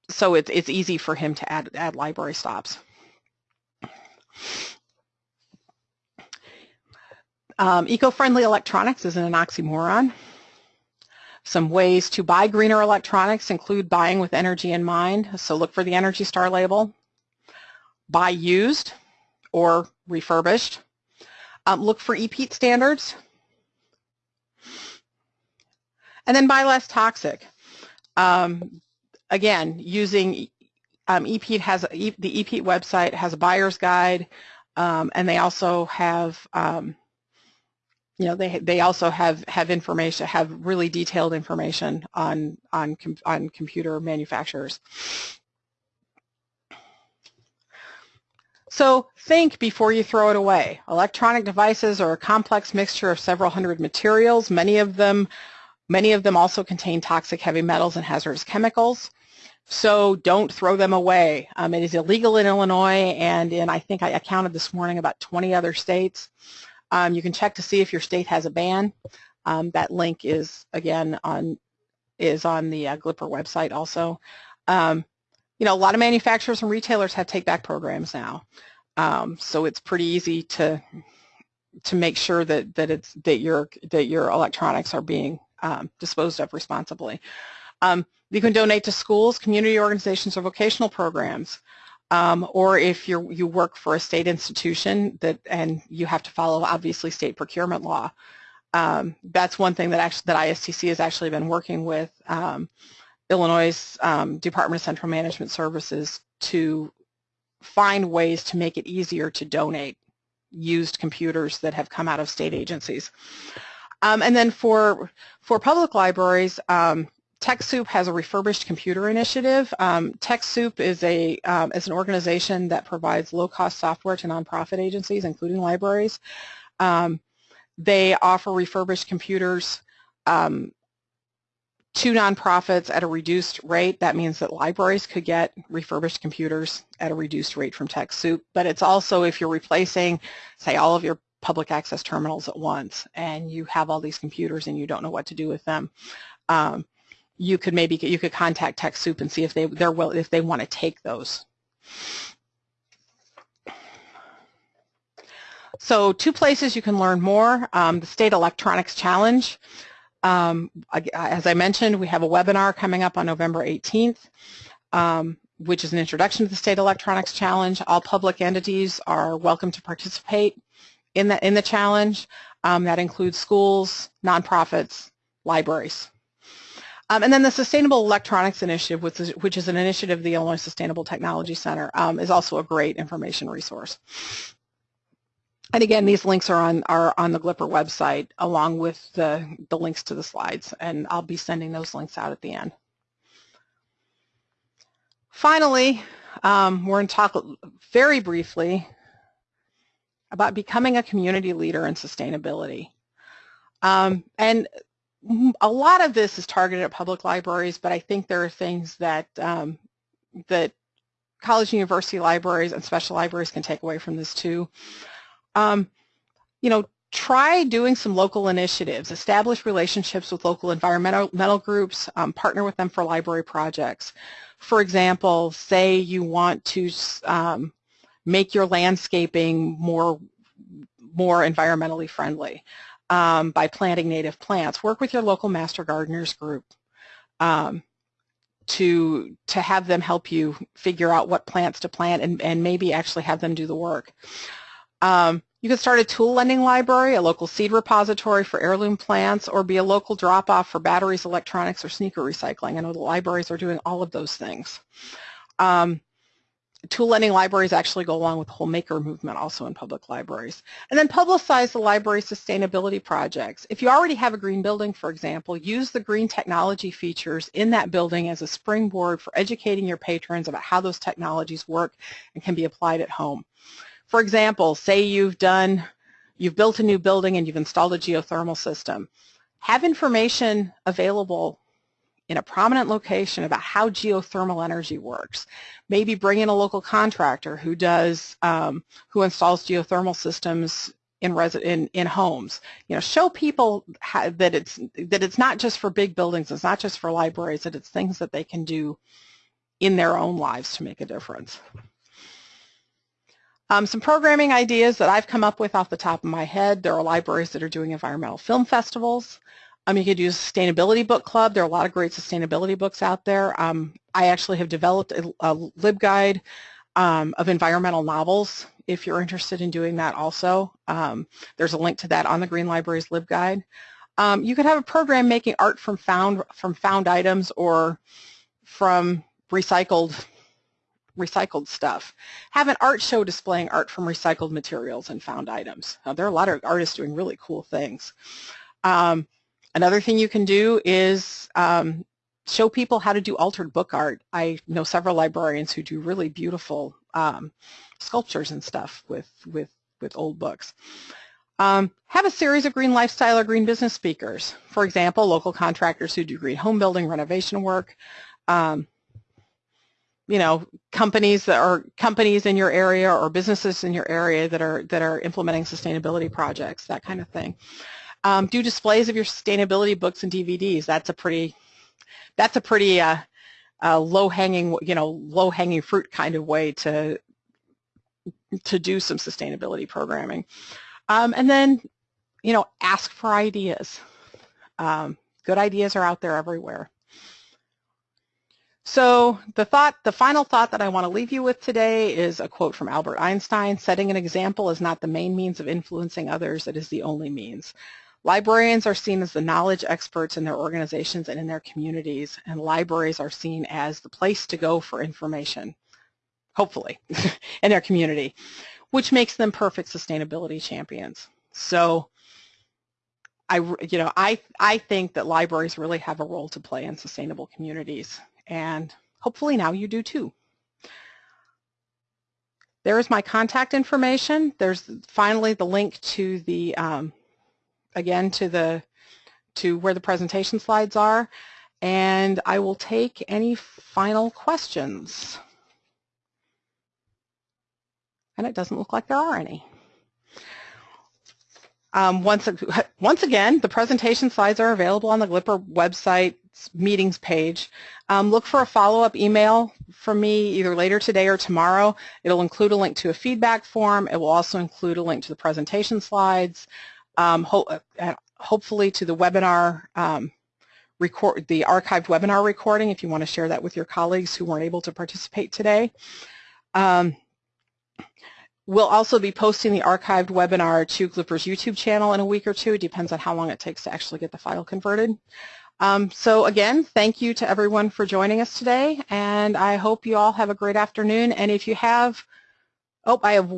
so it's, it's easy for him to add, add library stops. Um, eco-friendly electronics isn't an oxymoron. Some ways to buy greener electronics include buying with energy in mind, so look for the Energy Star label. Buy used or refurbished. Um, look for EPEAT standards. And then buy less toxic. Um, again, using um, EPEAT has the EPEAT website has a buyer's guide, um, and they also have um, you know they they also have have information have really detailed information on on on computer manufacturers. So think before you throw it away. Electronic devices are a complex mixture of several hundred materials. Many of them many of them also contain toxic heavy metals and hazardous chemicals. So don't throw them away. Um, it is illegal in Illinois and in, I think I counted this morning, about 20 other states. Um, you can check to see if your state has a ban. Um, that link is, again, on is on the uh, GLRPPR website also. Um, you know, a lot of manufacturers and retailers have take-back programs now. Um, so it's pretty easy to to make sure that that it's that your that your electronics are being um, disposed of responsibly. Um, you can donate to schools, community organizations, or vocational programs. Um, or if you you work for a state institution that and you have to follow obviously state procurement law. Um, that's one thing that actually that ISTC has actually been working with um, Illinois um, Department of Central Management Services to find ways to make it easier to donate used computers that have come out of state agencies. Um, and then for for public libraries, um, TechSoup has a refurbished computer initiative. Um, TechSoup is a um, is an organization that provides low-cost software to nonprofit agencies, including libraries. Um, they offer refurbished computers um, to nonprofits at a reduced rate. That means that libraries could get refurbished computers at a reduced rate from TechSoup. But it's also if you're replacing, say, all of your public access terminals at once and you have all these computers and you don't know what to do with them. Um, you could maybe you could contact TechSoup and see if they they're will if they want to take those. So two places you can learn more. Um, the State Electronics Challenge. Um, as I mentioned, we have a webinar coming up on November 18th, um, which is an introduction to the State Electronics Challenge. All public entities are welcome to participate in the in the challenge. Um, that includes schools, nonprofits, libraries. Um, and then the Sustainable Electronics Initiative, which is, which is an initiative of the Illinois Sustainable Technology Center, um, is also a great information resource. And again, these links are on are on the GLRPPR website along with the, the links to the slides, and I'll be sending those links out at the end. Finally, um, we're going to talk very briefly about becoming a community leader in sustainability. Um, and a lot of this is targeted at public libraries, but I think there are things that um, that college and university libraries and special libraries can take away from this too. Um, you know, try doing some local initiatives, establish relationships with local environmental groups, um, partner with them for library projects. For example, say you want to um, make your landscaping more more environmentally friendly um, by planting native plants. Work with your local master gardeners group um, to to have them help you figure out what plants to plant and, and maybe actually have them do the work. Um, you can start a tool lending library, a local seed repository for heirloom plants, or be a local drop-off for batteries, electronics, or sneaker recycling. I know the libraries are doing all of those things. Um, tool lending libraries actually go along with the whole maker movement also in public libraries. And then publicize the library sustainability projects. If you already have a green building, for example, use the green technology features in that building as a springboard for educating your patrons about how those technologies work and can be applied at home. For example, say you've done, you've built a new building and you've installed a geothermal system. Have information available in a prominent location about how geothermal energy works. Maybe bring in a local contractor who does, um, who installs geothermal systems in, in, in homes. You know, show people how, that it's that it's not just for big buildings, it's not just for libraries, that it's things that they can do in their own lives to make a difference. Um, some programming ideas that I've come up with off the top of my head. There are libraries that are doing environmental film festivals. Um, you could use a Sustainability Book Club. There are a lot of great sustainability books out there. Um, I actually have developed a, a LibGuide um, of environmental novels if you're interested in doing that also. Um, there's a link to that on the Green Library's LibGuide. Um, you could have a program making art from found from found items or from recycled recycled stuff. Have an art show displaying art from recycled materials and found items. Now, there are a lot of artists doing really cool things. Um, another thing you can do is um, show people how to do altered book art. I know several librarians who do really beautiful um, sculptures and stuff with, with, with old books. Um, have a series of green lifestyle or green business speakers. For example, local contractors who do green home building, renovation work, um, you know, companies that are companies in your area or businesses in your area that are that are implementing sustainability projects, that kind of thing. Um, do displays of your sustainability books and DVDs. That's a pretty that's a pretty uh, uh, low-hanging, you know, low-hanging fruit kind of way to to do some sustainability programming. Um, and then, you know, ask for ideas. Um, good ideas are out there everywhere. So the thought, the final thought that I want to leave you with today is a quote from Albert Einstein, setting an example is not the main means of influencing others, it is the only means. Librarians are seen as the knowledge experts in their organizations and in their communities, and libraries are seen as the place to go for information, hopefully, in their community, which makes them perfect sustainability champions. So I, you know, I, I think that libraries really have a role to play in sustainable communities and hopefully now you do too. There's my contact information. There's finally the link to the, um, again, to the, to where the presentation slides are. And I will take any final questions. And it doesn't look like there are any. Um, once, once again, the presentation slides are available on the GLRPPR website meetings page. Um, look for a follow-up email from me either later today or tomorrow. It'll include a link to a feedback form. It will also include a link to the presentation slides, um, ho uh, hopefully to the webinar um, record, the archived webinar recording if you want to share that with your colleagues who weren't able to participate today. Um, We'll also be posting the archived webinar to GLRPPR's YouTube channel in a week or two. It depends on how long it takes to actually get the file converted. Um, so again, thank you to everyone for joining us today, and I hope you all have a great afternoon. And if you have, oh, I have,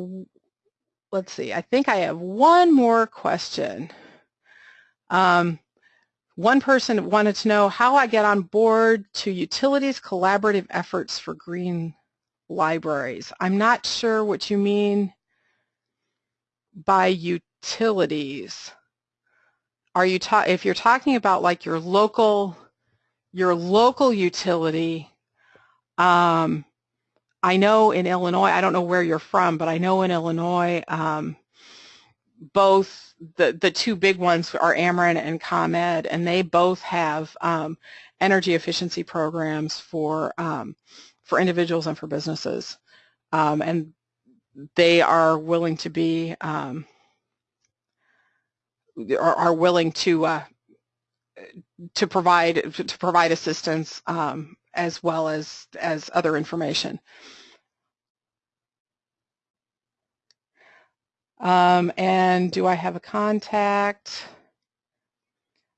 let's see, I think I have one more question. Um, one person wanted to know how I get on board to utilities collaborative efforts for green libraries. I'm not sure what you mean by utilities. Are you ta if you're talking about like your local your local utility, um, I know in Illinois, I don't know where you're from, but I know in Illinois, um, both the, the two big ones are Ameren and ComEd, and they both have um, energy efficiency programs for um, for individuals and for businesses. Um, and they are willing to be, um, are, are, willing to uh, to provide to provide assistance um, as well as as other information. Um, and do I have a contact?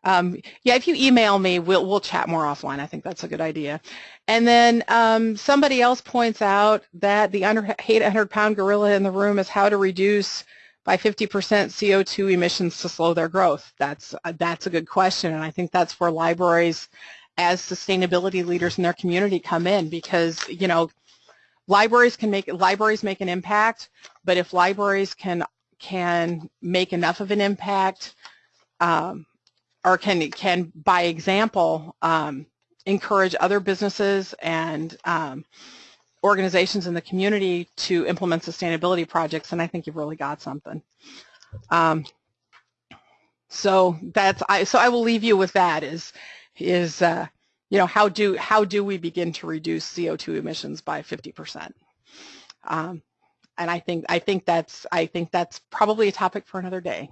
Um, yeah, if you email me, we'll we'll chat more offline. I think that's a good idea. And then um, somebody else points out that the under, 800-pound gorilla in the room is how to reduce by 50% CO2 emissions to slow their growth. That's that's a good question, and I think that's where libraries, as sustainability leaders in their community, come in because you know libraries can make libraries make an impact, but if libraries can can make enough of an impact. Um, or can, can by example, um, encourage other businesses and um, organizations in the community to implement sustainability projects, and I think you've really got something. Um, so that's I. So I will leave you with that. Is is uh, you know how do how do we begin to reduce CO2 emissions by 50 percent? Um, and I think I think that's I think that's probably a topic for another day.